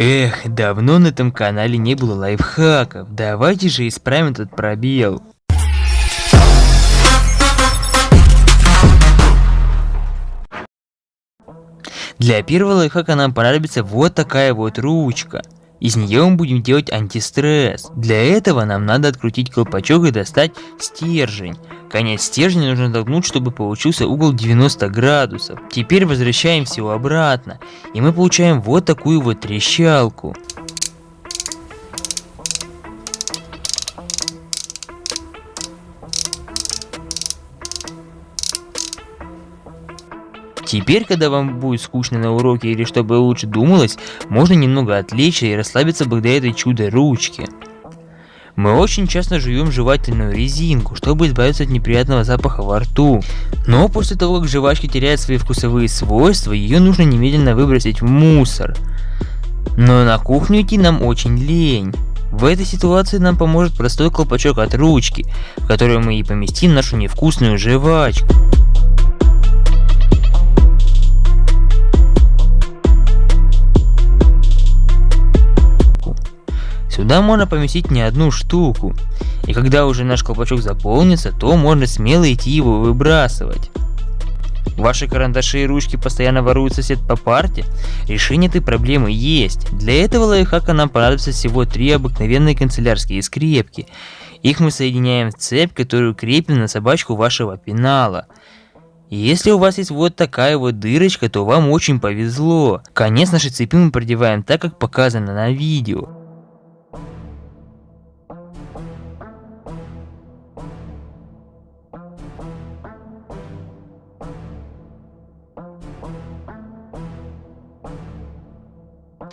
Эх, давно на этом канале не было лайфхаков. Давайте же исправим этот пробел. Для первого лайфхака нам понадобится вот такая вот ручка. Из нее мы будем делать антистресс. Для этого нам надо открутить колпачок и достать стержень. Конец стержня нужно толкнуть, чтобы получился угол 90 градусов. Теперь возвращаем все обратно, и мы получаем вот такую вот трещалку. Теперь, когда вам будет скучно на уроке или чтобы лучше думалось, можно немного отвлечься и расслабиться благодаря этой чудо-ручке. Мы очень часто жуем жевательную резинку, чтобы избавиться от неприятного запаха во рту. Но после того, как жвачка теряет свои вкусовые свойства, ее нужно немедленно выбросить в мусор. Но на кухню идти нам очень лень. В этой ситуации нам поможет простой колпачок от ручки, в который мы и поместим нашу невкусную жвачку. Сюда можно поместить не одну штуку. И когда уже наш колпачок заполнится, то можно смело идти его выбрасывать. Ваши карандаши и ручки постоянно воруют сосед по парте? Решение этой проблемы есть. Для этого лайфхака нам понадобится всего три обыкновенные канцелярские скрепки. Их мы соединяем в цепь, которую крепим на собачку вашего пенала. Если у вас есть вот такая вот дырочка, то вам очень повезло. Конец нашей цепи мы продеваем так, как показано на видео.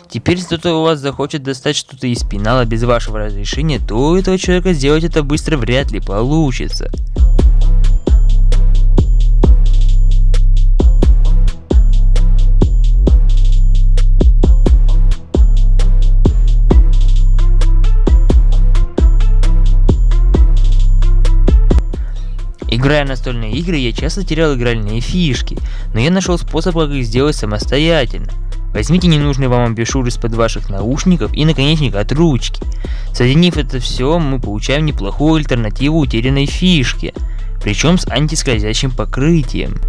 Теперь, если кто-то у вас захочет достать что-то из пенала без вашего разрешения, то у этого человека сделать это быстро вряд ли получится. Играя настольные игры, я часто терял игральные фишки, но я нашел способ, как их сделать самостоятельно. Возьмите ненужный вам амбишюр из-под ваших наушников и наконечник от ручки. Соединив это все, мы получаем неплохую альтернативу утерянной фишке, причем с антискользящим покрытием.